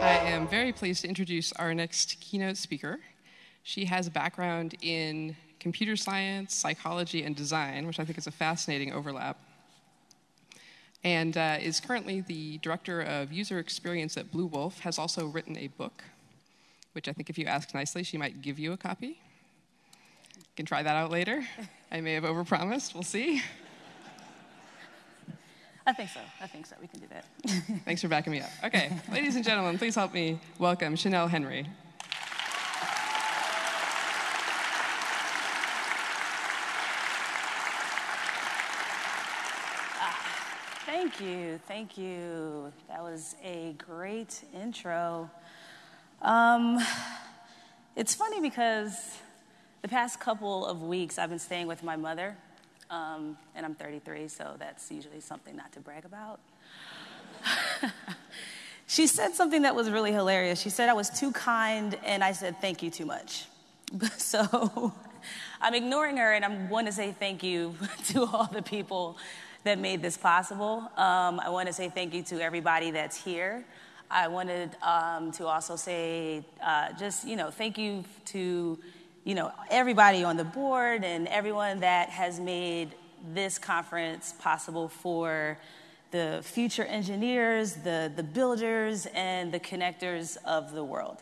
I am very pleased to introduce our next keynote speaker. She has a background in computer science, psychology, and design, which I think is a fascinating overlap, and uh, is currently the director of user experience at Bluewolf, has also written a book, which I think if you ask nicely, she might give you a copy. Can try that out later. I may have overpromised, we'll see. I think so. I think so. We can do that. Thanks for backing me up. Okay, ladies and gentlemen, please help me welcome Chanelle Henry. Thank you. Thank you. That was a great intro. Um, it's funny because the past couple of weeks I've been staying with my mother, um, and I'm 33, so that's usually something not to brag about. she said something that was really hilarious. She said I was too kind, and I said thank you too much. So I'm ignoring her, and I'm going to say thank you to all the people that made this possible. Um, I want to say thank you to everybody that's here. I wanted um, to also say uh, just, you know, thank you to, you know, everybody on the board and everyone that has made this conference possible for the future engineers, the, the builders, and the connectors of the world.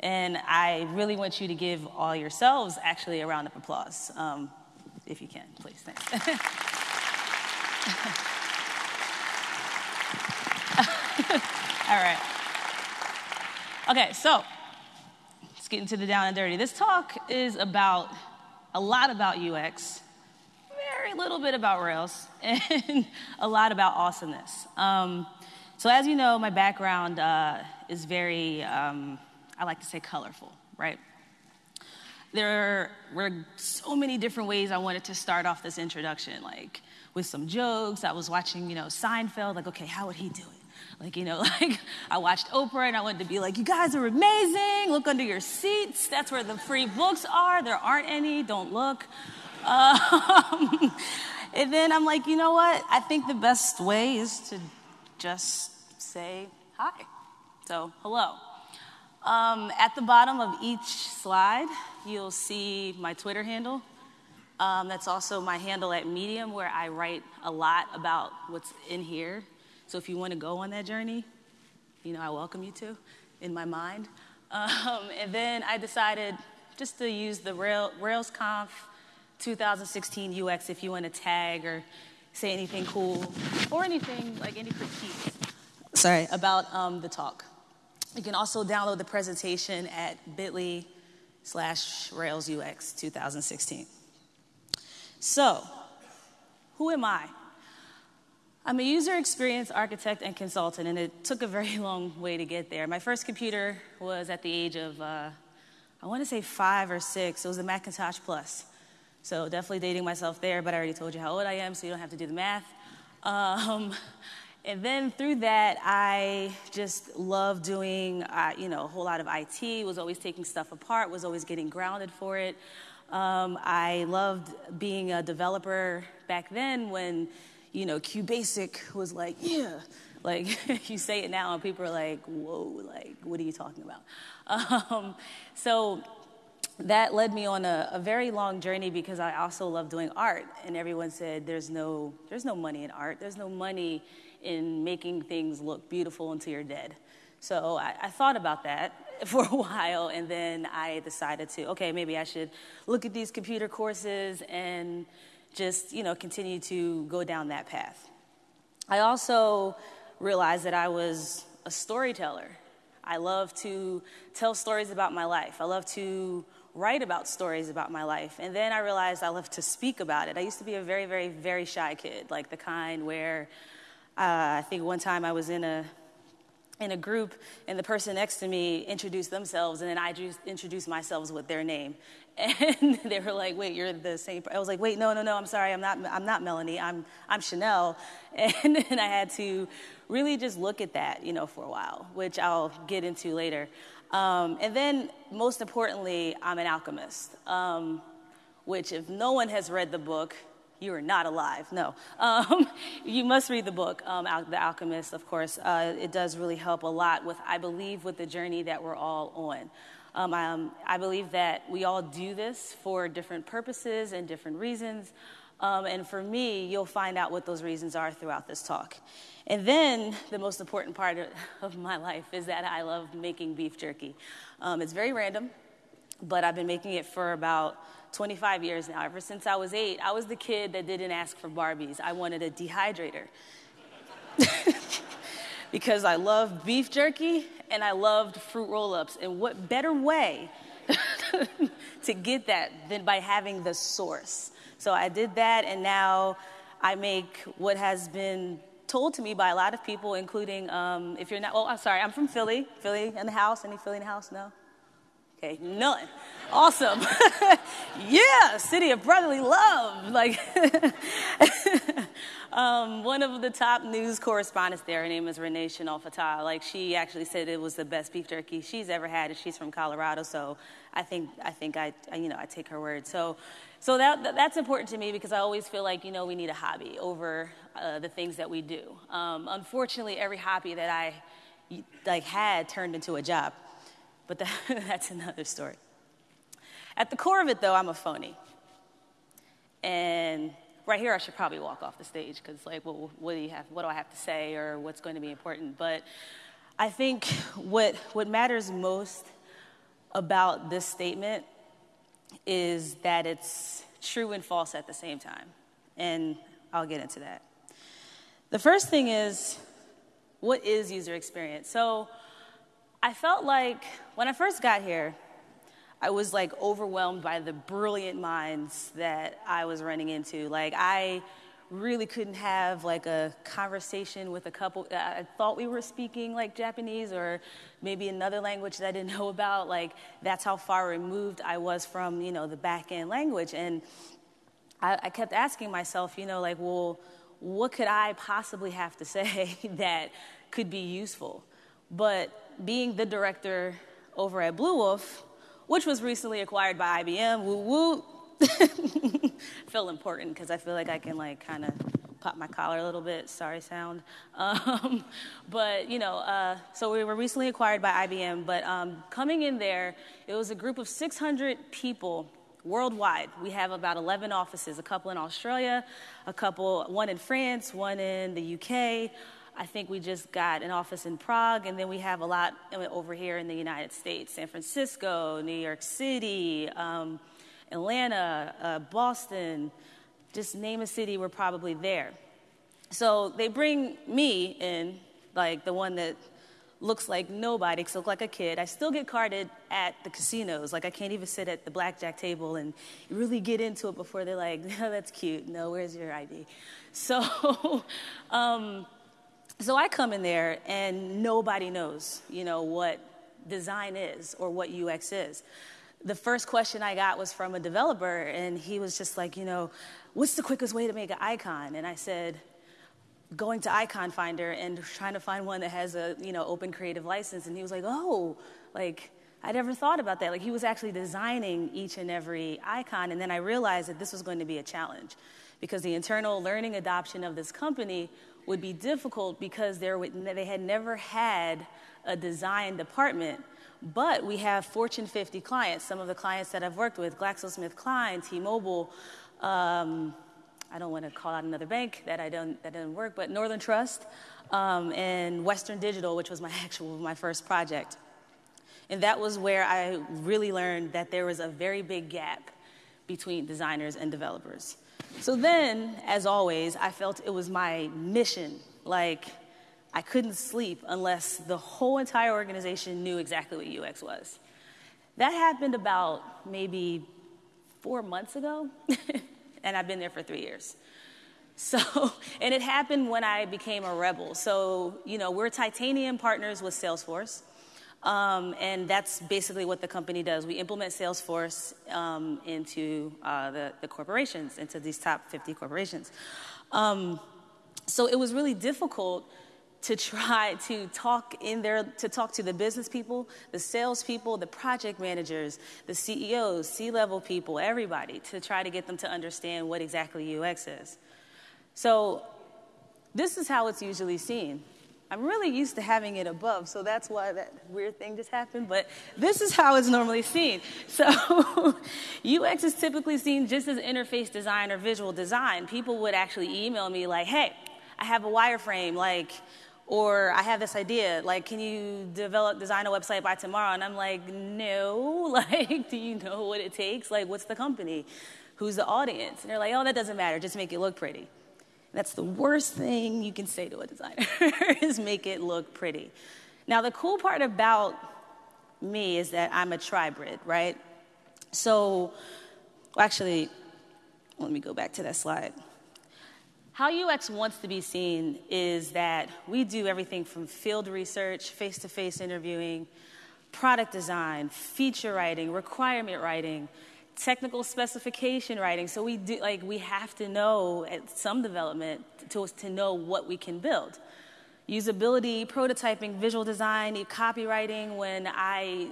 And I really want you to give all yourselves actually a round of applause, um, if you can, please. Thanks. All right. Okay, so let's get into the down and dirty. This talk is about a lot about UX, very little bit about Rails, and a lot about awesomeness. Um, so, as you know, my background uh, is very, um, I like to say, colorful, right? There were so many different ways I wanted to start off this introduction, like with some jokes. I was watching, you know, Seinfeld, like, okay, how would he do it? Like, you know, like I watched Oprah and I wanted to be like, you guys are amazing. Look under your seats. That's where the free books are. There aren't any. Don't look. Um, and then I'm like, you know what? I think the best way is to just say hi. So, hello. Um, at the bottom of each slide, you'll see my Twitter handle. Um, that's also my handle at Medium, where I write a lot about what's in here. So if you want to go on that journey, you know, I welcome you to, in my mind. Um, and then I decided just to use the Rail, RailsConf 2016 UX if you want to tag or say anything cool or anything, like any critique, sorry, about um, the talk. You can also download the presentation at bit.ly slash Rails UX 2016. So, who am I? I'm a user experience architect and consultant, and it took a very long way to get there. My first computer was at the age of, uh, I want to say five or six. It was a Macintosh Plus. So, definitely dating myself there, but I already told you how old I am, so you don't have to do the math. Um, and then through that, I just loved doing, uh, you know, a whole lot of IT, was always taking stuff apart, was always getting grounded for it. Um, I loved being a developer back then when, you know, QBasic was like, yeah. Like, you say it now and people are like, whoa, like, what are you talking about? Um, so that led me on a, a, very long journey because I also love doing art. And everyone said, there's no, there's no money in art. There's no money in making things look beautiful until you're dead. So I, I thought about that for a while, and then I decided to, okay, maybe I should look at these computer courses and just, you know, continue to go down that path. I also realized that I was a storyteller. I love to tell stories about my life. I love to write about stories about my life. And then I realized I love to speak about it. I used to be a very, very, very shy kid, like the kind where uh, I think one time I was in a in a group, and the person next to me introduced themselves, and then I just introduced myself with their name. And they were like, "Wait, you're the same." I was like, "Wait, no, no, no. I'm sorry. I'm not. I'm not Melanie. I'm I'm Chanelle." And then I had to really just look at that, you know, for a while, which I'll get into later. Um, and then, most importantly, I'm an alchemist. Um, which, if no one has read the book, you are not alive. No. Um, you must read the book, um, The Alchemist, of course. Uh, it does really help a lot with, I believe, with the journey that we're all on. Um, I, um, I, believe that we all do this for different purposes and different reasons. Um, and for me, you'll find out what those reasons are throughout this talk. And then the most important part of my life is that I love making beef jerky. Um, it's very random, but I've been making it for about 25 years now. Ever since I was eight, I was the kid that didn't ask for Barbies. I wanted a dehydrator. because I loved beef jerky and I loved fruit roll ups. And what better way to get that than by having the source? So I did that, and now I make what has been told to me by a lot of people, including um, if you're not, oh, I'm sorry, I'm from Philly. Philly in the house? Any Philly in the house? No? Okay, none. Awesome. yeah, city of brotherly love. Like, um, one of the top news correspondents there, her name is Renee Chenault Fattah. Like, she actually said it was the best beef jerky she's ever had, and she's from Colorado. So I think, I think I, you know, I take her word. So, so that, that's important to me because I always feel like, you know, we need a hobby over uh, the things that we do. Um, unfortunately, every hobby that I like had turned into a job. But that, that's another story. At the core of it, though, I'm a phony. And right here, I should probably walk off the stage because, like, well, what do you have? What do I have to say, or what's going to be important? But I think what what matters most about this statement is that it's true and false at the same time, and I'll get into that. The first thing is, what is user experience? So I felt like when I first got here, I was like overwhelmed by the brilliant minds that I was running into. Like, I really couldn't have like a conversation with a couple. I thought we were speaking like Japanese or maybe another language that I didn't know about. Like, that's how far removed I was from, you know, the back end language. And I, I kept asking myself, you know, like, well, what could I possibly have to say that could be useful? But being the director over at Bluewolf, which was recently acquired by IBM, woo woo, feel important because I feel like I can like kind of pop my collar a little bit. Sorry, sound. Um, but you know, uh, so we were recently acquired by IBM. But um, coming in there, it was a group of 600 people worldwide. We have about 11 offices, a couple in Australia, a couple, one in France, one in the UK, I think we just got an office in Prague, and then we have a lot over here in the United States San Francisco, New York City, um, Atlanta, uh, Boston. Just name a city, we're probably there. So they bring me in, like the one that looks like nobody, because I look like a kid. I still get carded at the casinos. Like I can't even sit at the blackjack table and really get into it before they're like, oh, that's cute. No, where's your ID? So um, so I come in there and nobody knows, you know, what design is or what UX is. The first question I got was from a developer, and he was just like, you know, what's the quickest way to make an icon? And I said, going to Iconfinder and trying to find one that has a, you know, open creative license. And he was like, oh, like, I never thought about that. Like, he was actually designing each and every icon. And then I realized that this was going to be a challenge because the internal learning adoption of this company would be difficult because they had never had a design department. But we have Fortune 50 clients, some of the clients that I've worked with GlaxoSmithKline, T Mobile. Um, I don't want to call out another bank that I don't that didn't work, but Northern Trust um, and Western Digital, which was my actual my first project. And that was where I really learned that there was a very big gap between designers and developers. So then, as always, I felt it was my mission. Like, I couldn't sleep unless the whole entire organization knew exactly what UX was. That happened about maybe four months ago, and I've been there for three years. So, and it happened when I became a rebel. So, you know, we're titanium partners with Salesforce. Um, and that's basically what the company does. We implement Salesforce um, into uh, the, the, corporations, into these top 50 corporations. Um, so it was really difficult to try to talk in there to talk to the business people, the sales people, the project managers, the CEOs, C-level people, everybody to try to get them to understand what exactly UX is. So this is how it's usually seen. I'm really used to having it above, so that's why that weird thing just happened, but this is how it's normally seen. So UX is typically seen just as interface design or visual design. People would actually email me like, hey, I have a wireframe, like, or I have this idea, like, can you develop, design a website by tomorrow? And I'm like, no, like, do you know what it takes? Like, what's the company? Who's the audience? And they're like, oh, that doesn't matter, just make it look pretty. That's the worst thing you can say to a designer is make it look pretty. Now, the cool part about me is that I'm a tribrid, right? So, actually, let me go back to that slide. How UX wants to be seen is that we do everything from field research, face to face interviewing, product design, feature writing, requirement writing, technical specification writing. So we do like we have to know at some development to, to know what we can build. Usability, prototyping, visual design, copywriting. When I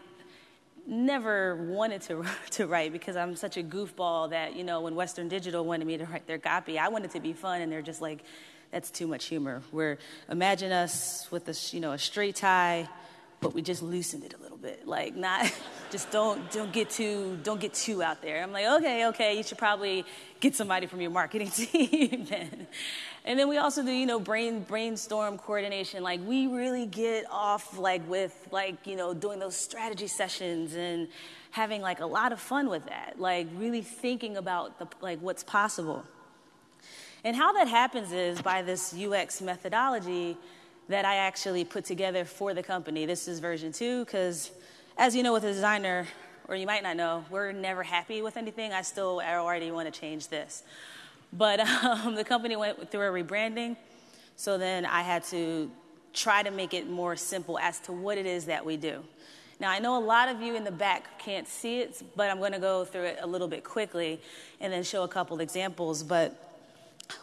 never wanted to to write because I'm such a goofball that you know when Western Digital wanted me to write their copy, I wanted to be fun, and they're just like, that's too much humor. Where imagine us with a you know a straight tie but we just loosened it a little bit. Like not just don't don't get too don't get too out there. I'm like, okay, okay, you should probably get somebody from your marketing team then. And then we also do, you know, brain brainstorm coordination. Like we really get off like with like, you know, doing those strategy sessions and having like a lot of fun with that. Like really thinking about the like what's possible. And how that happens is by this UX methodology that I actually put together for the company. This is version two, because as you know, with a designer, or you might not know, we're never happy with anything. I still already want to change this. But um, the company went through a rebranding, so then I had to try to make it more simple as to what it is that we do. Now, I know a lot of you in the back can't see it, but I'm going to go through it a little bit quickly and then show a couple examples. But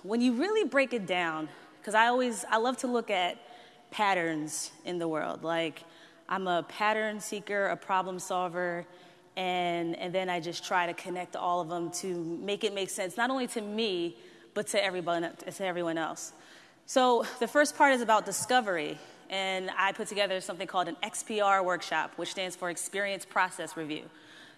when you really break it down, because I always, I love to look at patterns in the world. Like, I'm a pattern seeker, a problem solver, and, and then I just try to connect all of them to make it make sense, not only to me, but to everyone, to everyone else. So the first part is about discovery, and I put together something called an XPR workshop, which stands for Experience Process Review.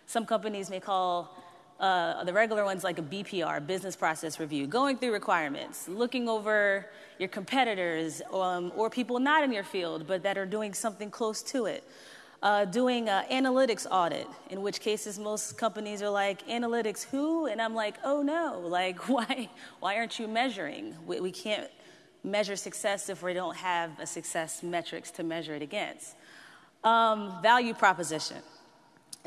Some companies may call uh, the regular ones like a BPR, business process review, going through requirements, looking over your competitors um, or people not in your field but that are doing something close to it. Uh, doing an analytics audit, in which cases most companies are like, analytics who? And I'm like, oh no, like why, why aren't you measuring? We, we can't measure success if we don't have a success metrics to measure it against. Um, value proposition.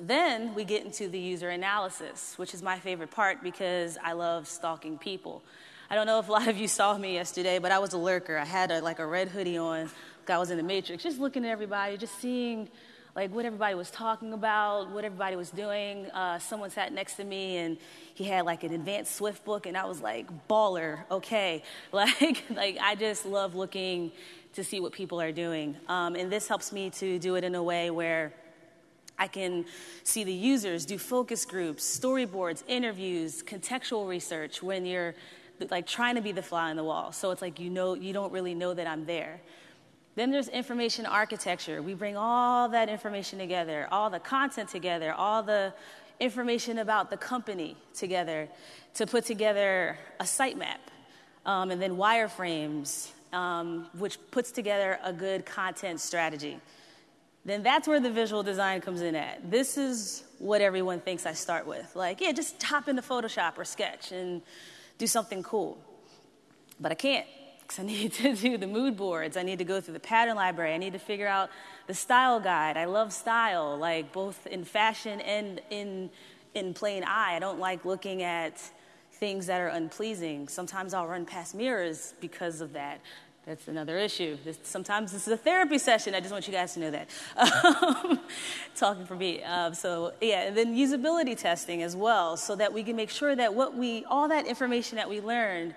Then we get into the user analysis, which is my favorite part because I love stalking people. I don't know if a lot of you saw me yesterday, but I was a lurker. I had a, like a red hoodie on, I was in the Matrix, just looking at everybody, just seeing like what everybody was talking about, what everybody was doing. Uh, someone sat next to me and he had like an advanced Swift book, and I was like, baller, okay. Like, like I just love looking to see what people are doing. Um, and this helps me to do it in a way where I can see the users do focus groups, storyboards, interviews, contextual research when you're like trying to be the fly on the wall. So it's like you know you don't really know that I'm there. Then there's information architecture. We bring all that information together, all the content together, all the information about the company together to put together a sitemap. Um, and then wireframes, um, which puts together a good content strategy then that's where the visual design comes in at. This is what everyone thinks I start with. Like, yeah, just hop into Photoshop or Sketch and do something cool. But I can't because I need to do the mood boards. I need to go through the pattern library. I need to figure out the style guide. I love style, like both in fashion and in, in plain eye. I don't like looking at things that are unpleasing. Sometimes I'll run past mirrors because of that. That's another issue. This, sometimes this is a therapy session. I just want you guys to know that. Um, talking for me. Um, so yeah, and then usability testing as well, so that we can make sure that what we, all that information that we learned,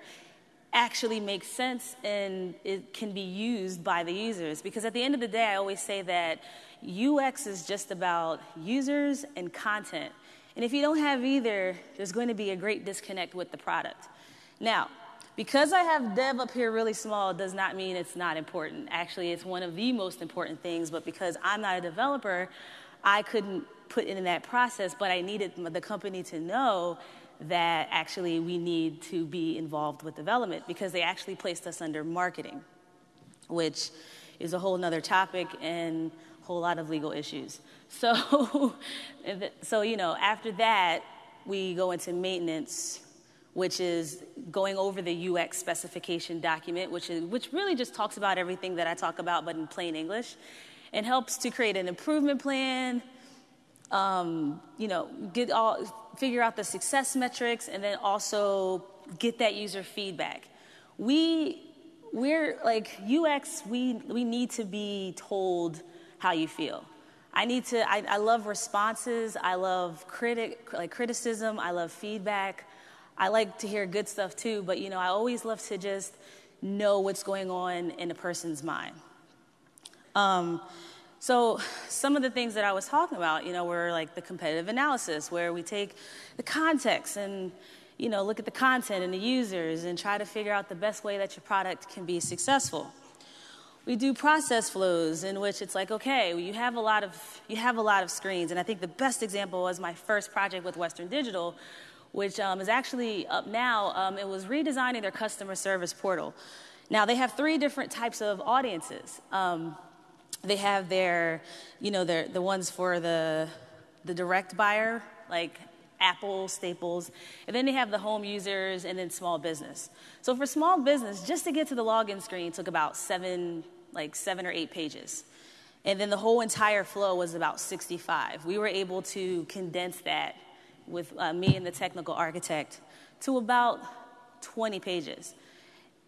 actually makes sense and it can be used by the users. Because at the end of the day, I always say that UX is just about users and content. And if you don't have either, there's going to be a great disconnect with the product. Now, because I have dev up here really small does not mean it's not important. Actually, it's one of the most important things, but because I'm not a developer, I couldn't put in that process, but I needed the company to know that actually we need to be involved with development because they actually placed us under marketing, which is a whole nother topic and a whole lot of legal issues. So, so you know, after that, we go into maintenance, which is going over the UX specification document, which, is, which really just talks about everything that I talk about, but in plain English, and helps to create an improvement plan, um, you know, get all, figure out the success metrics, and then also get that user feedback. We, we're like UX, we, we need to be told how you feel. I need to, I, I love responses, I love critic, like criticism, I love feedback. I like to hear good stuff too, but you know, I always love to just know what's going on in a person's mind. Um, so some of the things that I was talking about, you know, were like the competitive analysis, where we take the context and you know look at the content and the users and try to figure out the best way that your product can be successful. We do process flows in which it's like, okay, you have a lot of you have a lot of screens, and I think the best example was my first project with Western Digital, which um, is actually up now. Um, it was redesigning their customer service portal. Now they have three different types of audiences. Um, they have their, you know, their, the ones for the, the direct buyer, like Apple, Staples, and then they have the home users and then small business. So for small business, just to get to the login screen took about seven, like seven or eight pages. And then the whole entire flow was about 65. We were able to condense that with uh, me and the technical architect to about 20 pages.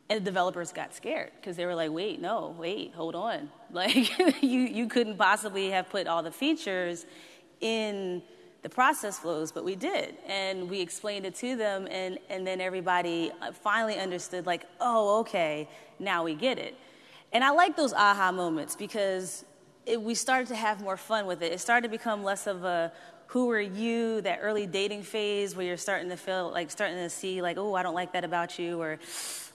And the developers got scared because they were like, wait, no, wait, hold on. Like, you, you couldn't possibly have put all the features in the process flows, but we did. And we explained it to them, and, and then everybody uh, finally understood, like, oh, okay, now we get it. And I like those aha moments because it, we started to have more fun with it. It started to become less of a who are you, that early dating phase where you're starting to feel like starting to see like, oh, I don't like that about you, or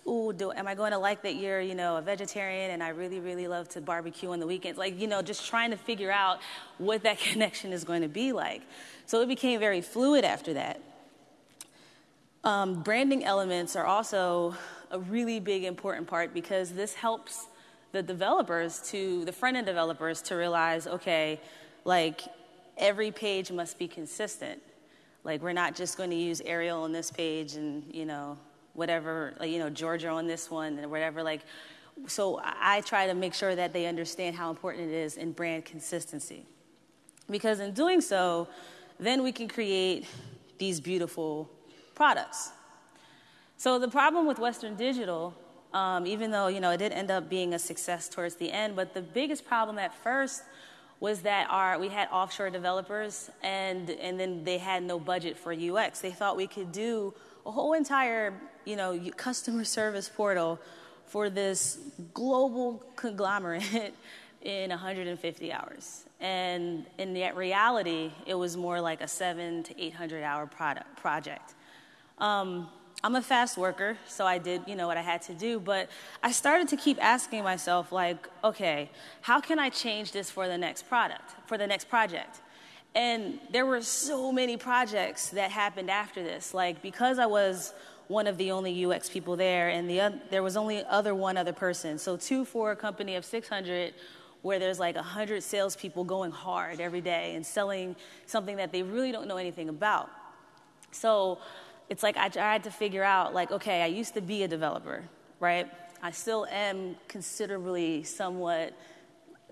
oh am I going to like that you're, you know, a vegetarian and I really, really love to barbecue on the weekends? Like, you know, just trying to figure out what that connection is going to be like. So it became very fluid after that. Um, branding elements are also a really big important part because this helps the developers to, the front end developers to realize, okay, like every page must be consistent. Like we're not just going to use Arial on this page and, you know, whatever, like, you know, Georgia on this one and whatever. Like, so I try to make sure that they understand how important it is in brand consistency. Because in doing so, then we can create these beautiful products. So the problem with Western Digital, um, even though you know it did end up being a success towards the end, but the biggest problem at first was that our we had offshore developers and and then they had no budget for UX. They thought we could do a whole entire, you know, customer service portal for this global conglomerate in 150 hours. And in that reality, it was more like a seven to 800 hour product, project. Um, I'm a fast worker, so I did, you know, what I had to do, but I started to keep asking myself, like, okay, how can I change this for the next product, for the next project? And there were so many projects that happened after this. Like, because I was one of the only UX people there, and the, there was only other one other person. So, two for a company of 600, where there's like 100 salespeople going hard every day and selling something that they really don't know anything about. So, it's like I tried to figure out, like, okay, I used to be a developer, right? I still am considerably, somewhat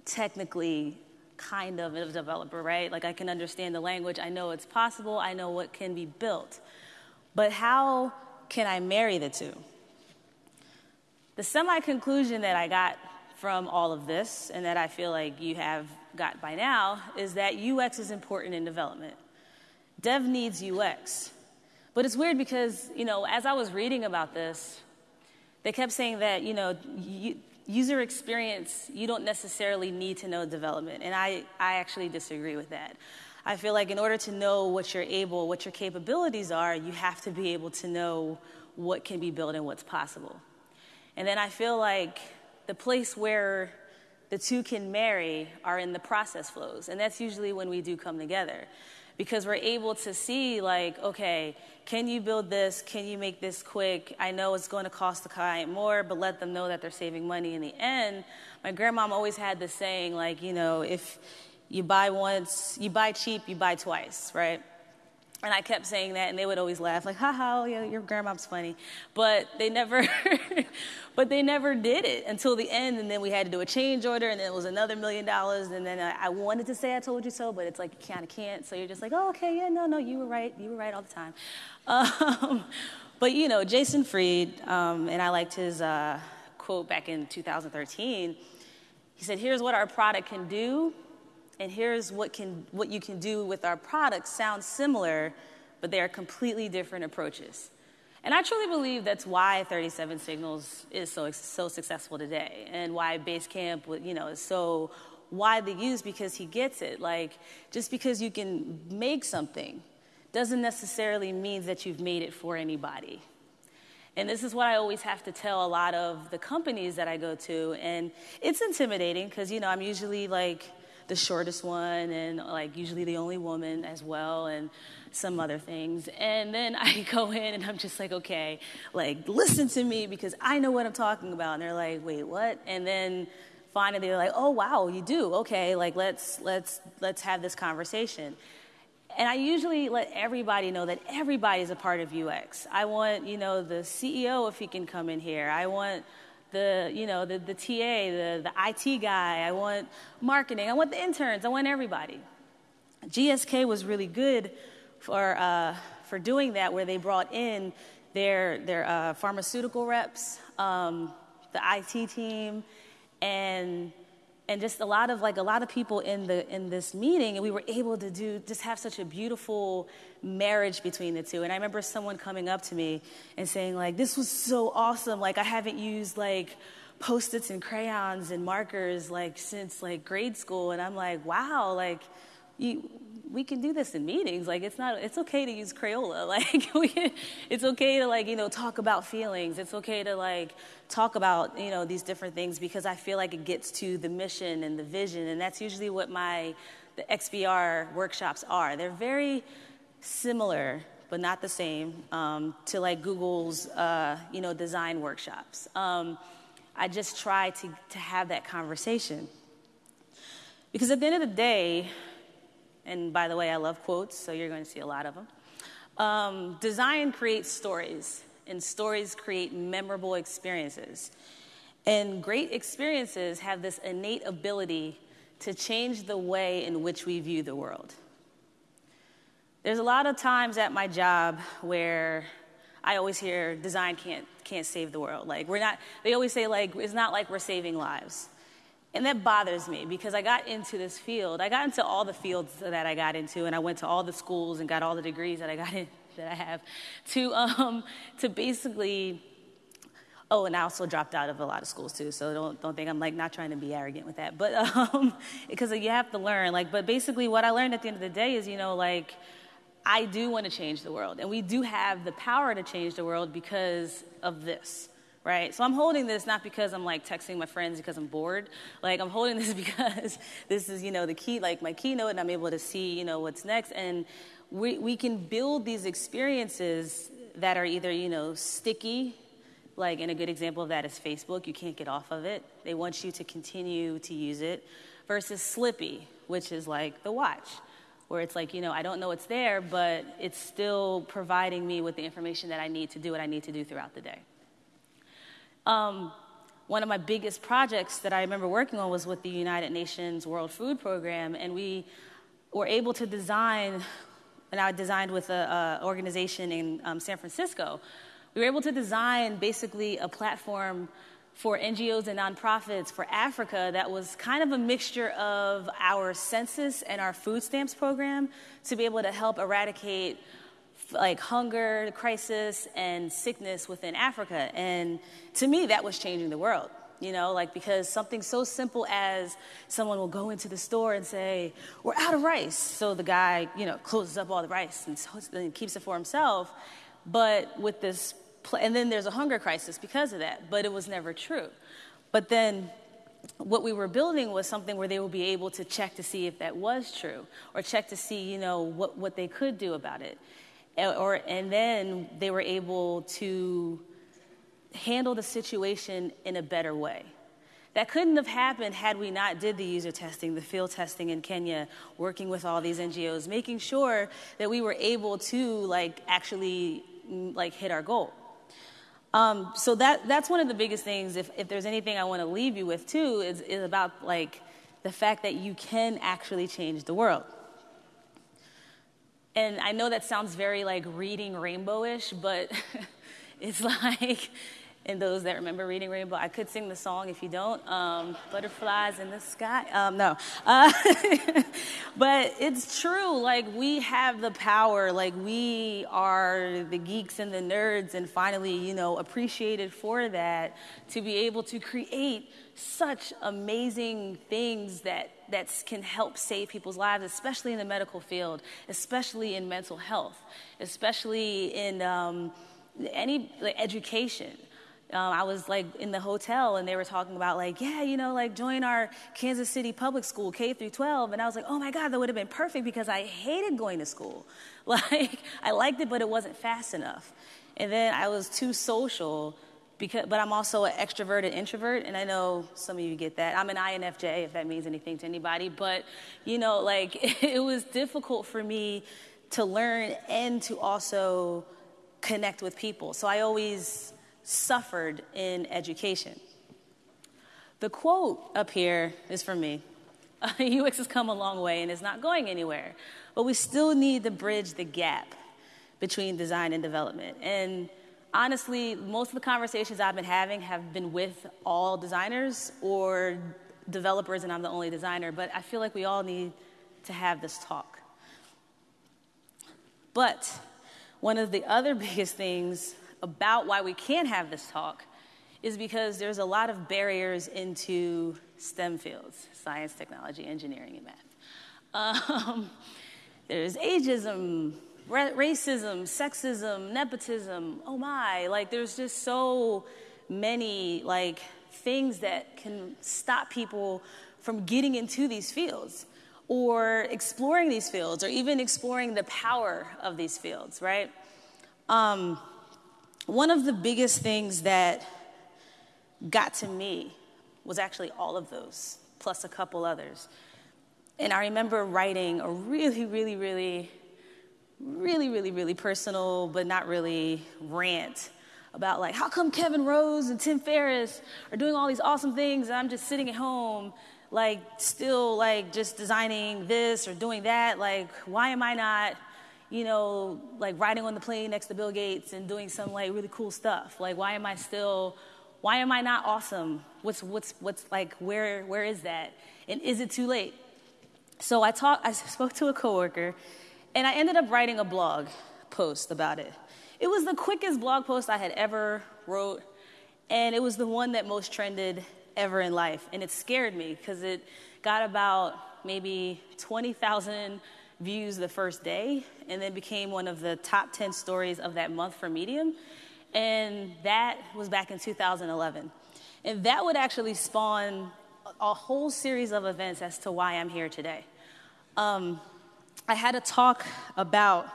technically kind of a developer, right? Like I can understand the language, I know it's possible, I know what can be built. But how can I marry the two? The semi conclusion that I got from all of this, and that I feel like you have got by now, is that UX is important in development. Dev needs UX. But it's weird because, you know, as I was reading about this, they kept saying that, you know, user experience, you don't necessarily need to know development. And I, I actually disagree with that. I feel like in order to know what you're able, what your capabilities are, you have to be able to know what can be built and what's possible. And then I feel like the place where the two can marry are in the process flows. And that's usually when we do come together because we're able to see, like, okay, can you build this? Can you make this quick? I know it's going to cost the client more, but let them know that they're saving money in the end. My grandmom always had this saying, like, you know, if you buy once, you buy cheap, you buy twice, right? And I kept saying that, and they would always laugh, like, haha, yeah, your grandma's funny. But they never, but they never did it until the end, and then we had to do a change order, and then it was another million dollars, and then I, I, wanted to say I told you so, but it's like you kind of can't, so you're just like, oh, okay, yeah, no, no, you were right, you were right all the time. Um, but you know, Jason Fried, um, and I liked his uh, quote back in 2013. He said, here's what our product can do, and here's what, can, what you can do with our products sounds similar, but they are completely different approaches. And I truly believe that's why 37 Signals is so, so successful today and why Basecamp you know, is so widely used because he gets it. Like, just because you can make something doesn't necessarily mean that you've made it for anybody. And this is what I always have to tell a lot of the companies that I go to. And it's intimidating because, you know, I'm usually like, the shortest one and like usually the only woman as well and some other things. And then I go in and I'm just like, okay, like listen to me because I know what I'm talking about. And they're like, wait, what? And then finally they're like, oh wow, you do. Okay, like let's let's let's have this conversation. And I usually let everybody know that everybody is a part of UX. I want, you know, the CEO if he can come in here. I want the, you know, the, the TA, the, the IT guy, I want marketing, I want the interns, I want everybody. GSK was really good for, uh, for doing that, where they brought in their, their uh, pharmaceutical reps, um, the IT team, and and just a lot of like a lot of people in the in this meeting and we were able to do just have such a beautiful marriage between the two. And i remember someone coming up to me and saying like this was so awesome. Like i haven't used like post-its and crayons and markers like since like grade school. And i'm like wow like you, we can do this in meetings. Like it's not, it's okay to use Crayola. Like we, it's okay to like, you know, talk about feelings. It's okay to like talk about, you know, these different things because I feel like it gets to the mission and the vision. And that's usually what my, the XPR workshops are. They're very similar, but not the same um, to like Google's, uh, you know, design workshops. Um, I just try to, to have that conversation. Because at the end of the day, and by the way, I love quotes, so you're going to see a lot of them. Um, design creates stories, and stories create memorable experiences. And great experiences have this innate ability to change the way in which we view the world. There's a lot of times at my job where I always hear design can't, can't save the world. Like, we're not, they always say, like, it's not like we're saving lives. And that bothers me because I got into this field. I got into all the fields that I got into, and I went to all the schools and got all the degrees that I got in, that I have to, um, to basically. Oh, and I also dropped out of a lot of schools too, so don't, don't think I'm like not trying to be arrogant with that. But um, because you have to learn, like, but basically what I learned at the end of the day is, you know, like, I do want to change the world, and we do have the power to change the world because of this right? So I'm holding this not because I'm like texting my friends because I'm bored. Like I'm holding this because this is, you know, the key, like my keynote, and I'm able to see, you know, what's next. And we, we can build these experiences that are either, you know, sticky, like, and a good example of that is Facebook. You can't get off of it. They want you to continue to use it. Versus slippy, which is like the watch, where it's like, you know, I don't know it's there, but it's still providing me with the information that I need to do what I need to do throughout the day. Um, one of my biggest projects that I remember working on was with the United Nations World Food Program, and we were able to design, and I designed with an organization in um, San Francisco. We were able to design basically a platform for NGOs and nonprofits for Africa that was kind of a mixture of our census and our food stamps program to be able to help eradicate like hunger crisis and sickness within Africa. And to me, that was changing the world. You know, like because something so simple as someone will go into the store and say, We're out of rice. So the guy, you know, closes up all the rice and, and keeps it for himself. But with this, and then there's a hunger crisis because of that, but it was never true. But then what we were building was something where they would be able to check to see if that was true or check to see, you know, what, what they could do about it. Or, and then they were able to handle the situation in a better way. That couldn't have happened had we not did the user testing, the field testing in Kenya, working with all these NGOs, making sure that we were able to like actually mm, like hit our goal. Um, so that that's one of the biggest things. If if there's anything I want to leave you with too, is is about like the fact that you can actually change the world. And I know that sounds very like reading rainbowish, but it's like and those that remember reading Rainbow, I could sing the song if you don't. Um, Butterflies in the sky. Um, no. Uh, but it's true. Like, we have the power. Like, we are the geeks and the nerds, and finally, you know, appreciated for that to be able to create such amazing things that, that can help save people's lives, especially in the medical field, especially in mental health, especially in um, any like, education um, I was like in the hotel and they were talking about like, yeah, you know, like join our Kansas City public school K through 12. And I was like, oh my God, that would have been perfect because I hated going to school. Like I liked it, but it wasn't fast enough. And then I was too social because, but I'm also an extroverted introvert. And I know some of you get that. I'm an INFJ if that means anything to anybody. But, you know, like it was difficult for me to learn and to also connect with people. So I always suffered in education. The quote up here is from me. UX has come a long way and is not going anywhere, but we still need to bridge the gap between design and development. And honestly, most of the conversations I've been having have been with all designers or developers, and I'm the only designer, but I feel like we all need to have this talk. But one of the other biggest things about why we can't have this talk is because there's a lot of barriers into STEM fields science, technology, engineering, and math. Um, there's ageism, racism, sexism, nepotism. Oh my, like there's just so many like things that can stop people from getting into these fields or exploring these fields or even exploring the power of these fields, right? Um, one of the biggest things that got to me was actually all of those, plus a couple others. And I remember writing a really, really, really, really, really, really personal, but not really rant about like, how come Kevin Rose and Tim Ferriss are doing all these awesome things and I'm just sitting at home, like, still like just designing this or doing that? Like, why am I not you know, like riding on the plane next to Bill Gates and doing some like really cool stuff? Like, why am I still, why am I not awesome? What's, what's, what's like, where, where is that? And is it too late? So I talked, I spoke to a coworker and I ended up writing a blog post about it. It was the quickest blog post I had ever wrote, and it was the one that most trended ever in life. And it scared me because it got about maybe 20,000 views the first day and then became one of the top 10 stories of that month for Medium. And that was back in 2011. And that would actually spawn a whole series of events as to why I'm here today. Um, I had a talk about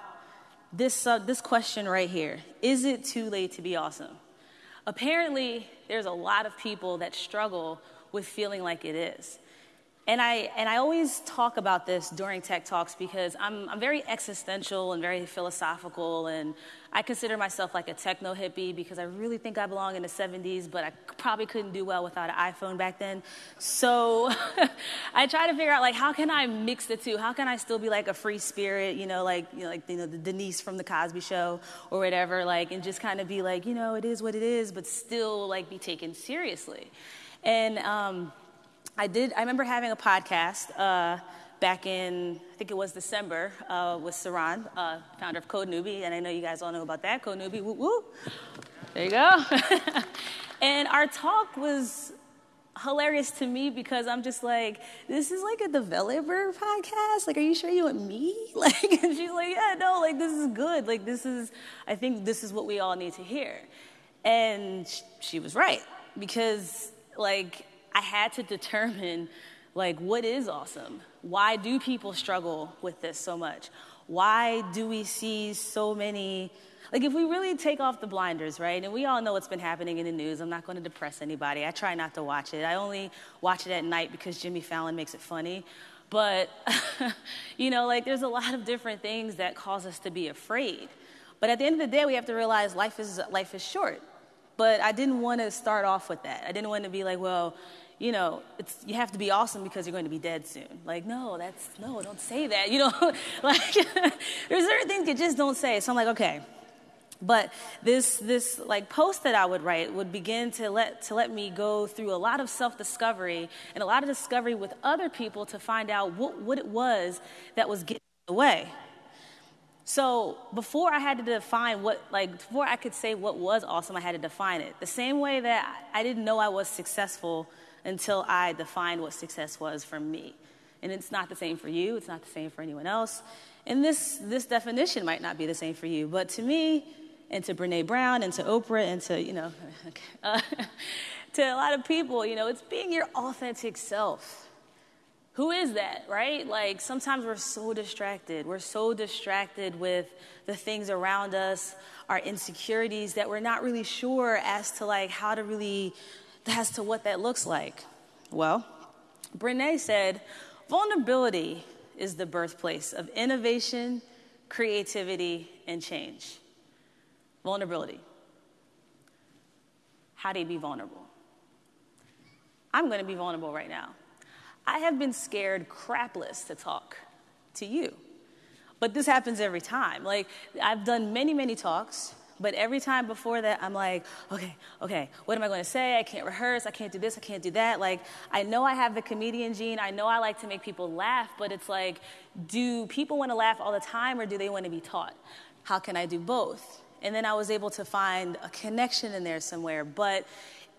this, uh, this question right here Is it too late to be awesome? Apparently, there's a lot of people that struggle with feeling like it is. And I, and I always talk about this during tech talks because I'm, I'm very existential and very philosophical, and I consider myself like a techno hippie because I really think I belong in the 70s, but I probably couldn't do well without an iPhone back then. So I try to figure out like how can I mix the two? How can I still be like a free spirit, you know, like you know, like you know, the Denise from the Cosby Show or whatever, like, and just kind of be like, you know, it is what it is, but still like be taken seriously. And um, I did. I remember having a podcast uh, back in, I think it was December, uh, with Saron, uh, founder of CodeNewbie, and I know you guys all know about that. CodeNewbie, woo woo. There you go. and our talk was hilarious to me because I'm just like, this is like a developer podcast. Like, are you sure you want me? Like, and she's like, yeah, no, like, this is good. Like, this is, I think this is what we all need to hear. And she was right because, like, I had to determine, like, what is awesome? Why do people struggle with this so much? Why do we see so many like, if we really take off the blinders, right, and we all know what's been happening in the news, I'm not going to depress anybody. I try not to watch it. I only watch it at night because Jimmy Fallon makes it funny. But, you know, like, there's a lot of different things that cause us to be afraid. But at the end of the day, we have to realize life is, life is short. But I didn't want to start off with that. I didn't want to be like, well, you know, it's, you have to be awesome because you're going to be dead soon. Like, no, that's, no, don't say that. You know, like, there's certain things you just don't say. So I'm like, okay, but this, this like post that I would write would begin to let, to let me go through a lot of self-discovery and a lot of discovery with other people to find out what, what it was that was getting in the way. So before I had to define what, like, before I could say what was awesome, I had to define it. The same way that I didn't know I was successful until I defined what success was for me. And it's not the same for you, it's not the same for anyone else. And this, this definition might not be the same for you, but to me, and to Brene Brown and to Oprah and to, you know, uh, to a lot of people, you know, it's being your authentic self. Who is that, right? Like sometimes we're so distracted. We're so distracted with the things around us, our insecurities, that we're not really sure as to like how to really, as to what that looks like. Well, Brene said, vulnerability is the birthplace of innovation, creativity, and change. Vulnerability. How do you be vulnerable? I'm going to be vulnerable right now. I have been scared crapless to talk to you. But this happens every time. Like, I've done many, many talks, but every time before that, I'm like, okay, okay, what am I going to say? I can't rehearse. I can't do this. I can't do that. Like, I know I have the comedian gene. I know I like to make people laugh, but it's like, do people want to laugh all the time or do they want to be taught? How can I do both? And then I was able to find a connection in there somewhere. But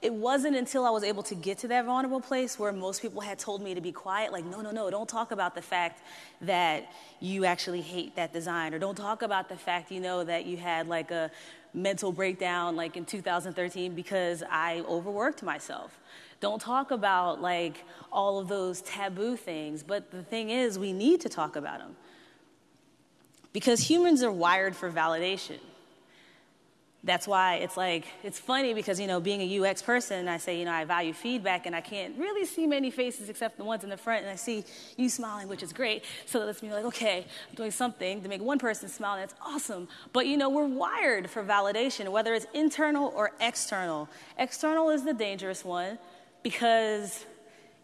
it wasn't until I was able to get to that vulnerable place where most people had told me to be quiet, like, no, no, no, don't talk about the fact that you actually hate that design, or don't talk about the fact, you know, that you had like a mental breakdown like in 2013 because I overworked myself. Don't talk about like all of those taboo things, but the thing is, we need to talk about them. Because humans are wired for validation that's why it's like it's funny because you know being a ux person i say you know i value feedback and i can't really see many faces except the ones in the front and i see you smiling which is great. So that lets me like okay i'm doing something to make one person smile and that's awesome. But you know we're wired for validation whether it's internal or external. External is the dangerous one because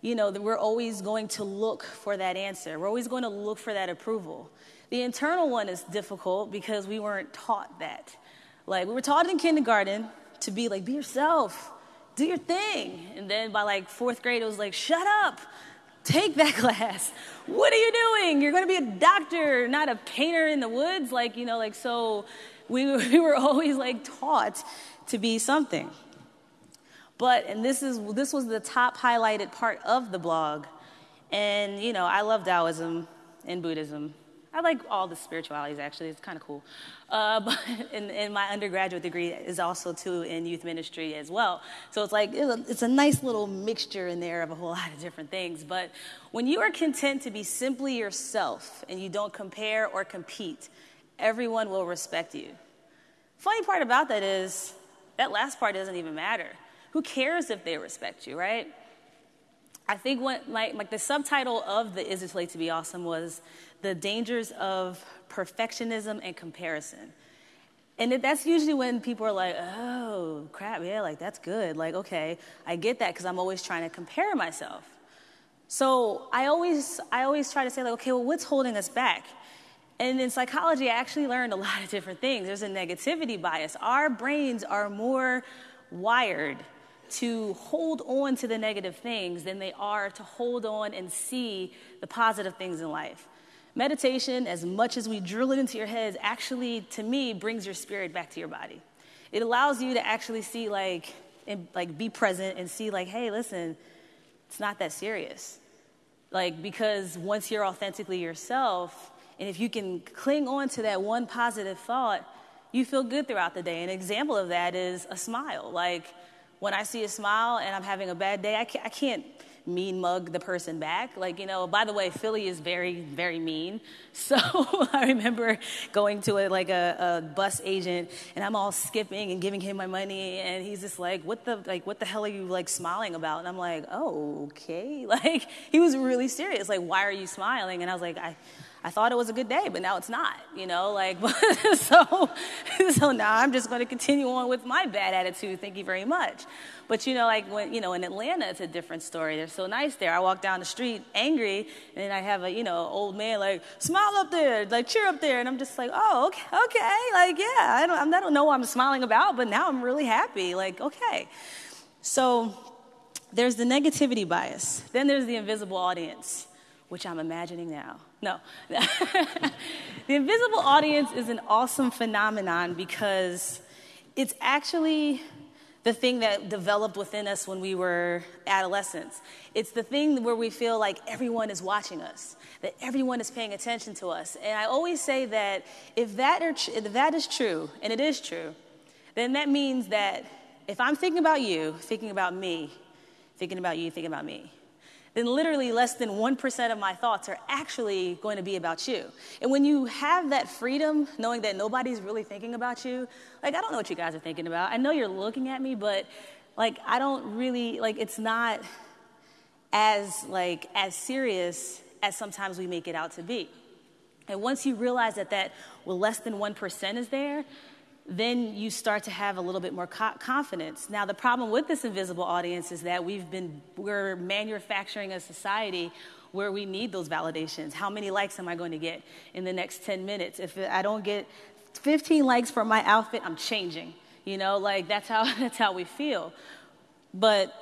you know we're always going to look for that answer. We're always going to look for that approval. The internal one is difficult because we weren't taught that like, we were taught in kindergarten to be like, be yourself, do your thing. And then by like fourth grade, it was like, shut up, take that class. What are you doing? You're gonna be a doctor, not a painter in the woods. Like, you know, like, so we, we were always like taught to be something. But, and this, is, this was the top highlighted part of the blog. And, you know, I love Taoism and Buddhism. I like all the spiritualities, actually. It's kind of cool. Uh, but in, my undergraduate degree is also too in youth ministry as well. So it's like it's a nice little mixture in there of a whole lot of different things. But when you are content to be simply yourself and you don't compare or compete, everyone will respect you. Funny part about that is that last part doesn't even matter. Who cares if they respect you, right? I think what like, like the subtitle of the Is It Late to Be Awesome was the dangers of perfectionism and comparison. And that's usually when people are like, oh, crap, yeah, like that's good. Like, okay, I get that because I'm always trying to compare myself. So I always, I always try to say, like, okay, well, what's holding us back? And in psychology, I actually learned a lot of different things. There's a negativity bias. Our brains are more wired to hold on to the negative things than they are to hold on and see the positive things in life. Meditation, as much as we drill it into your heads, actually, to me, brings your spirit back to your body. It allows you to actually see, like, and, like be present and see, like, hey, listen, it's not that serious. Like, because once you're authentically yourself, and if you can cling on to that one positive thought, you feel good throughout the day. An example of that is a smile. Like, when I see a smile and I'm having a bad day, I can't, I can't mean mug the person back. Like, you know, by the way, Philly is very, very mean. So I remember going to a, like a, a, bus agent and I'm all skipping and giving him my money and he's just like, what the, like, what the hell are you like smiling about? And I'm like, oh, okay. Like, he was really serious. Like, why are you smiling? And I was like, I, I thought it was a good day, but now it's not, you know, like, so, so now I'm just going to continue on with my bad attitude. Thank you very much. But, you know, like when, you know, in Atlanta, it's a different story. They're so nice there. I walk down the street angry, and I have a, you know, old man like, smile up there, like cheer up there. And I'm just like, oh, okay, okay. Like, yeah, I don't, I don't know what I'm smiling about, but now I'm really happy. Like, okay. So there's the negativity bias. Then there's the invisible audience, which I'm imagining now. No. the invisible audience is an awesome phenomenon because it's actually the thing that developed within us when we were adolescents. It's the thing where we feel like everyone is watching us, that everyone is paying attention to us. And I always say that if that, are, if that is true, and it is true, then that means that if I'm thinking about you, thinking about me, thinking about you, thinking about me, then literally less than 1% of my thoughts are actually going to be about you. And when you have that freedom, knowing that nobody's really thinking about you, like, I don't know what you guys are thinking about. I know you're looking at me, but like, I don't really, like, it's not as, like, as serious as sometimes we make it out to be. And once you realize that that, well, less than 1% is there, then you start to have a little bit more co- confidence. Now, the problem with this invisible audience is that we've been, we're manufacturing a society where we need those validations. How many likes am I going to get in the next 10 minutes? If I don't get 15 likes for my outfit, I'm changing. You know, like that's how, that's how we feel. But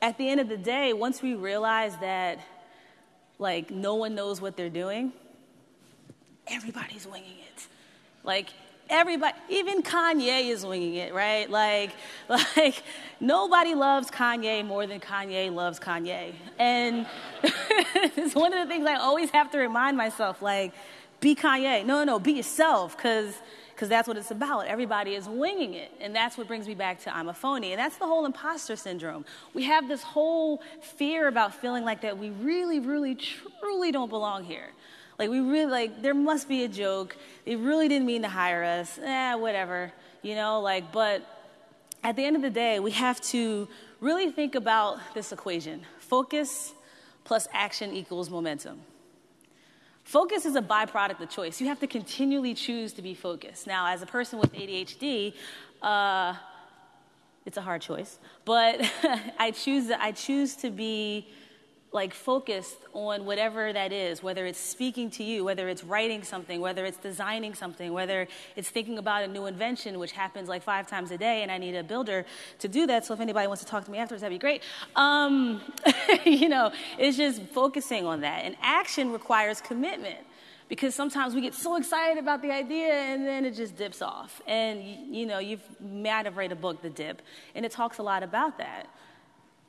at the end of the day, once we realize that like no one knows what they're doing, everybody's winging it. Like everybody, even Kanye is winging it, right? Like, like nobody loves Kanye more than Kanye loves Kanye. And it's one of the things I always have to remind myself, like, be Kanye. No, no, no, be yourself, because because that's what it's about. Everybody is winging it. And that's what brings me back to I'm a phony. And that's the whole imposter syndrome. We have this whole fear about feeling like that we really, really, truly don't belong here. Like, we really, like, there must be a joke. They really didn't mean to hire us. Eh, whatever, you know, like, but at the end of the day, we have to really think about this equation focus plus action equals momentum. Focus is a byproduct of choice. You have to continually choose to be focused. Now, as a person with ADHD, uh, it's a hard choice, but I choose I choose to be like focused on whatever that is, whether it's speaking to you, whether it's writing something, whether it's designing something, whether it's thinking about a new invention, which happens like five times a day, and I need a builder to do that. So if anybody wants to talk to me afterwards, that'd be great. Um, you know, it's just focusing on that. And action requires commitment because sometimes we get so excited about the idea and then it just dips off. And you know, you've might have read a book, The Dip, and it talks a lot about that.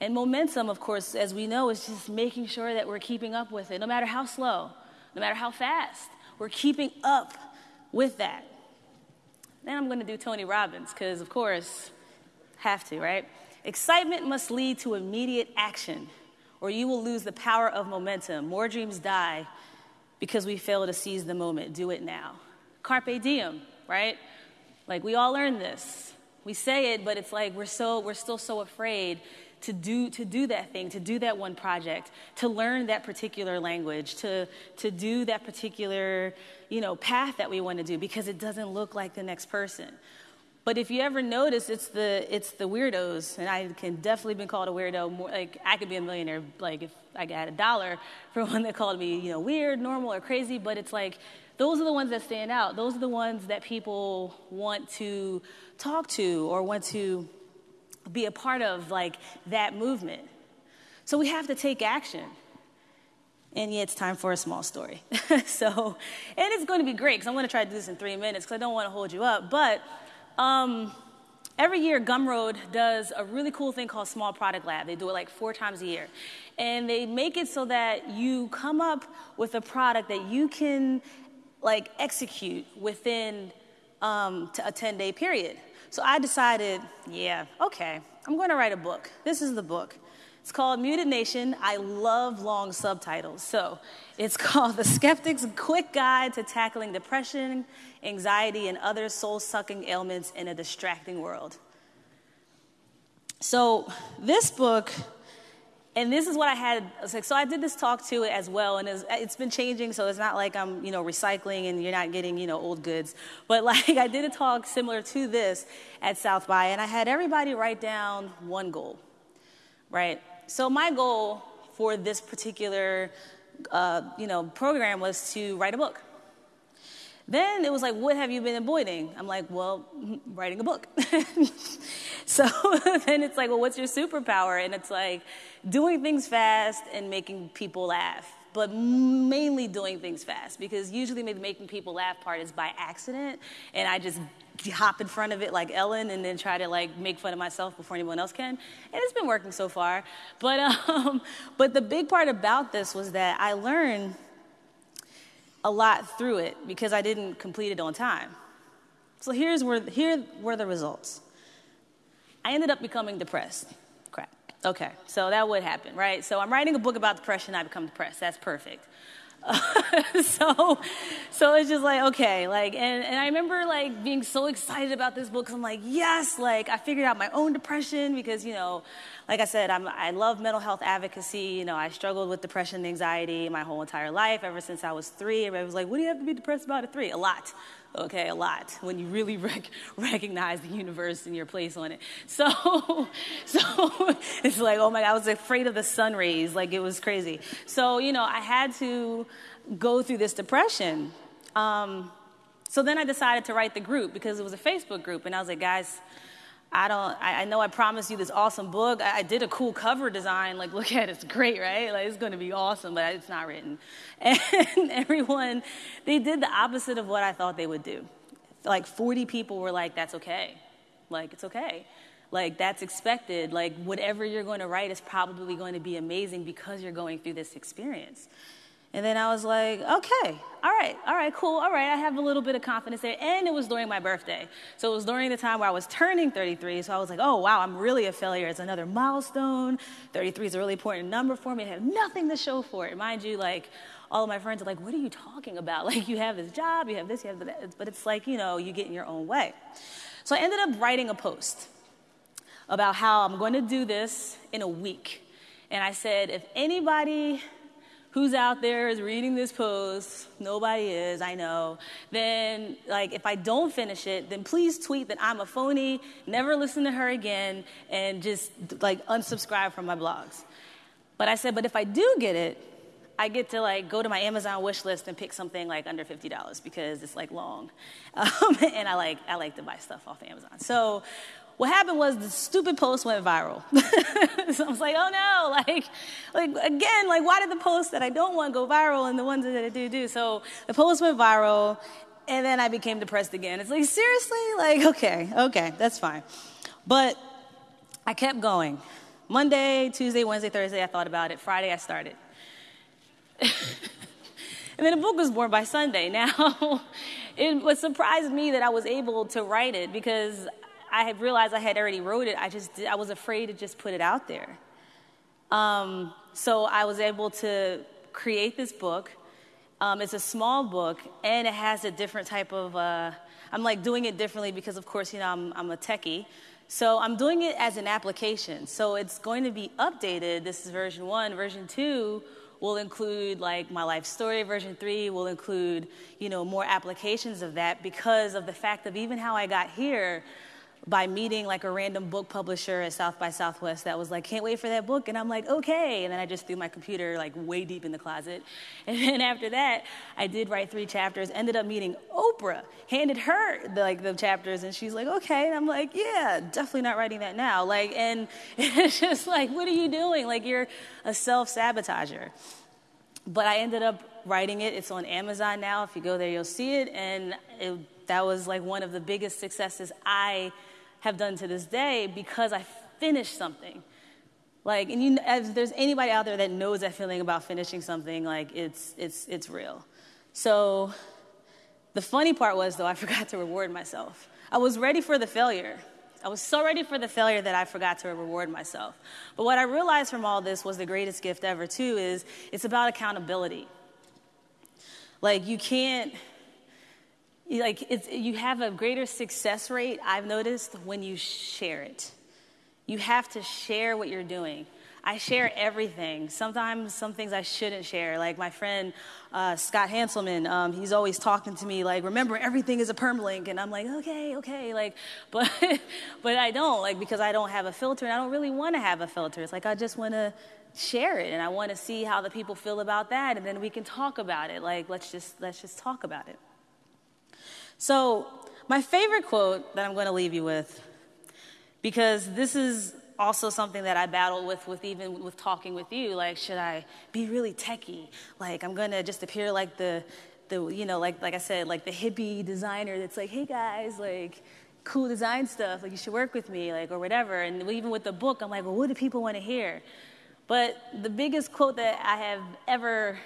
And momentum, of course, as we know, is just making sure that we're keeping up with it, no matter how slow, no matter how fast. We're keeping up with that. Then I'm going to do Tony Robbins, because, of course, have to, right? Excitement must lead to immediate action, or you will lose the power of momentum. More dreams die because we fail to seize the moment. Do it now. Carpe diem, right? Like we all learn this. We say it, but it's like we're so we're still so afraid to do, to do that thing, to do that one project, to learn that particular language, to, to do that particular you know, path that we want to do because it doesn't look like the next person. But if you ever notice, it's the, it's the weirdos, and I can definitely be called a weirdo. More, like, I could be a millionaire, like, if I got a dollar for one that called me, you know, weird, normal, or crazy, but it's like, those are the ones that stand out. Those are the ones that people want to talk to or want to be a part of like that movement. So we have to take action. And yeah, it's time for a small story. so, and it's going to be great because I'm going to try to do this in three minutes because I don't want to hold you up. But um, every year, Gumroad does a really cool thing called Small Product Lab. They do it like four times a year. And they make it so that you come up with a product that you can like execute within um, a 10 day period. So I decided, yeah, okay, I'm going to write a book. This is the book. It's called Muted Nation. I love long subtitles. So it's called The Skeptic's Quick Guide to Tackling Depression, Anxiety, and Other Soul Sucking Ailments in a Distracting World. So this book, and this is what I had. So I did this talk to it as well, and it's, it's been changing. So it's not like I'm, you know, recycling and you're not getting, you know, old goods. But like I did a talk similar to this at South by, and I had everybody write down one goal, right? So my goal for this particular, uh, you know, program was to write a book. Then it was like, what have you been avoiding? I'm like, well, writing a book. so then it's like, well, what's your superpower? And it's like doing things fast and making people laugh, but mainly doing things fast because usually maybe making people laugh part is by accident. And I just hop in front of it like Ellen and then try to like make fun of myself before anyone else can. And it's been working so far. But, um, but the big part about this was that I learned a lot through it because I didn't complete it on time. So here's where, here were the results. I ended up becoming depressed. Crap. Okay, so that would happen, right? So I'm writing a book about depression, I become depressed. That's perfect. so, so it's just like okay, like, and, and I remember like being so excited about this book. Cause I'm like, yes, like I figured out my own depression because you know, like I said, I'm, I love mental health advocacy. You know, I struggled with depression and anxiety my whole entire life ever since I was three. Everybody was like, what do you have to be depressed about at three? A lot okay, a lot when you really rec- recognize the universe and your place on it. So, so it's like, oh my God, I was afraid of the sun rays, like it was crazy. So, you know, I had to go through this depression. Um, so then I decided to write the group because it was a Facebook group, and I was like, guys, I don't, I, I, know I promised you this awesome book. I, I, did a cool cover design. Like, look at it, it's great, right? Like, it's gonna be awesome, but it's not written. And everyone, they did the opposite of what I thought they would do. Like, 40 people were like, that's okay. Like, it's okay. Like, that's expected. Like, whatever you're going to write is probably going to be amazing because you're going through this experience. And then I was like, okay, all right, all right, cool, all right. I have a little bit of confidence there. And it was during my birthday. So it was during the time where I was turning 33. So I was like, oh, wow, I'm really a failure. It's another milestone. 33 is a really important number for me. I have nothing to show for it. Mind you, like, all of my friends are like, what are you talking about? Like, you have this job, you have this, you have that. But it's like, you know, you get in your own way. So I ended up writing a post about how I'm going to do this in a week. And I said, if anybody who's out there is reading this post, nobody is, I know, then like if I don't finish it, then please tweet that I'm a phony, never listen to her again, and just like unsubscribe from my blogs. But I said, but if I do get it, I get to like go to my Amazon wish list and pick something like under fifty dollars because it's like long, um, and I like I like to buy stuff off Amazon. So what happened was the stupid post went viral. so I was like, oh no, like, like again, like why did the post that I don't want go viral and the ones that I do do? So the post went viral, and then I became depressed again. It's like seriously, like okay, okay, that's fine, but I kept going. Monday, Tuesday, Wednesday, Thursday, I thought about it. Friday, I started. and then a book was born by Sunday. Now, it was surprised me that I was able to write it because I had realized I had already wrote it. I just I was afraid to just put it out there. Um, so I was able to create this book. Um, it's a small book, and it has a different type of. Uh, I'm like doing it differently because, of course, you know I'm, I'm a techie. So I'm doing it as an application. So it's going to be updated. This is version one. Version two will include like my life story. Version three will include, you know, more applications of that because of the fact of even how I got here by meeting like a random book publisher at South by Southwest that was like, can't wait for that book. And I'm like, okay. And then I just threw my computer like way deep in the closet. And then after that, I did write three chapters, ended up meeting Oprah, handed her the, like the chapters, and she's like, okay. And I'm like, yeah, definitely not writing that now. Like, and it's just like, what are you doing? Like, you're a self sabotager. But I ended up writing it. It's on Amazon now. If you go there, you'll see it. And it, that was like one of the biggest successes I have done to this day because I finished something. Like, and you, if there's anybody out there that knows that feeling about finishing something, like it's, it's, it's real. So the funny part was, though, I forgot to reward myself. I was ready for the failure. I was so ready for the failure that I forgot to reward myself. But what I realized from all this was the greatest gift ever, too, is it's about accountability. Like, you can't like you have a greater success rate i've noticed when you share it. You have to share what you're doing. I share everything. Sometimes some things i shouldn't share. Like my friend uh, scott hanselman um, he's always talking to me like remember everything is a permalink. And i'm like okay okay like but but i don't like because i don't have a filter and i don't really want to have a filter. It's like i just want to share it and i want to see how the people feel about that and then we can talk about it. Like let's just let's just talk about it so, my favorite quote that I'm going to leave you with, because this is also something that I battle with, with even with talking with you. Like, should I be really techie? Like, I'm going to just appear like the, the, you know, like, like I said, like the hippie designer that's like, hey guys, like, cool design stuff, like, you should work with me, like, or whatever. And even with the book, I'm like, well, what do people want to hear? But the biggest quote that I have ever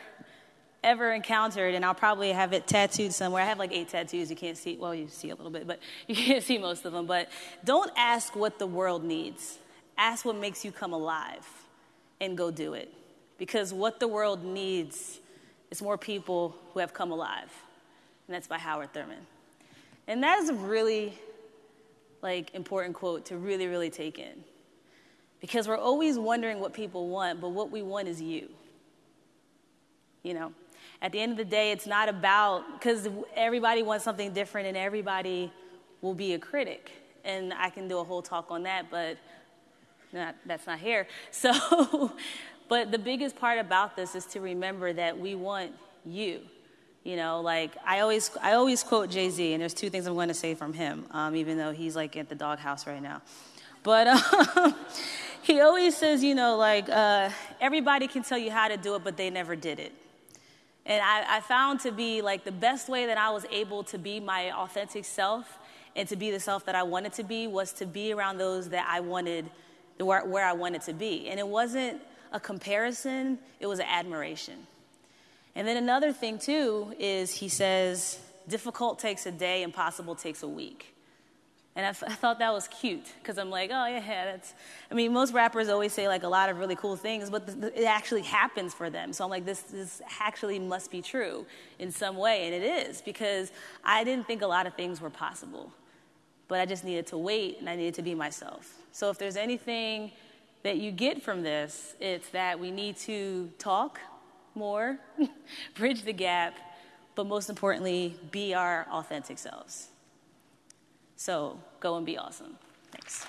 ever encountered, and I'll probably have it tattooed somewhere. I have like eight tattoos. You can't see, well, you see a little bit, but you can't see most of them. But don't ask what the world needs. Ask what makes you come alive and go do it. Because what the world needs is more people who have come alive. And that's by Howard Thurman. And that is a really like important quote to really, really take in. Because we're always wondering what people want, but what we want is you. You know? At the end of the day, it's not about, because everybody wants something different and everybody will be a critic. And I can do a whole talk on that, but not, that's not here. So, but the biggest part about this is to remember that we want you. You know, like I always, I always quote Jay Z, and there's two things I'm going to say from him, um, even though he's like at the doghouse right now. But um, he always says, you know, like uh, everybody can tell you how to do it, but they never did it. And I, I, found to be like the best way that I was able to be my authentic self and to be the self that I wanted to be was to be around those that I wanted, where, where I wanted to be. And it wasn't a comparison, it was an admiration. And then another thing, too, is he says, difficult takes a day, impossible takes a week. And I, thought that was cute because I'm like, oh, yeah, that's. I mean, most rappers always say like a lot of really cool things, but it actually happens for them. So I'm like, this, this actually must be true in some way. And it is because I didn't think a lot of things were possible, but I just needed to wait and I needed to be myself. So if there's anything that you get from this, it's that we need to talk more, bridge the gap, but most importantly, be our authentic selves. So go and be awesome. Thanks.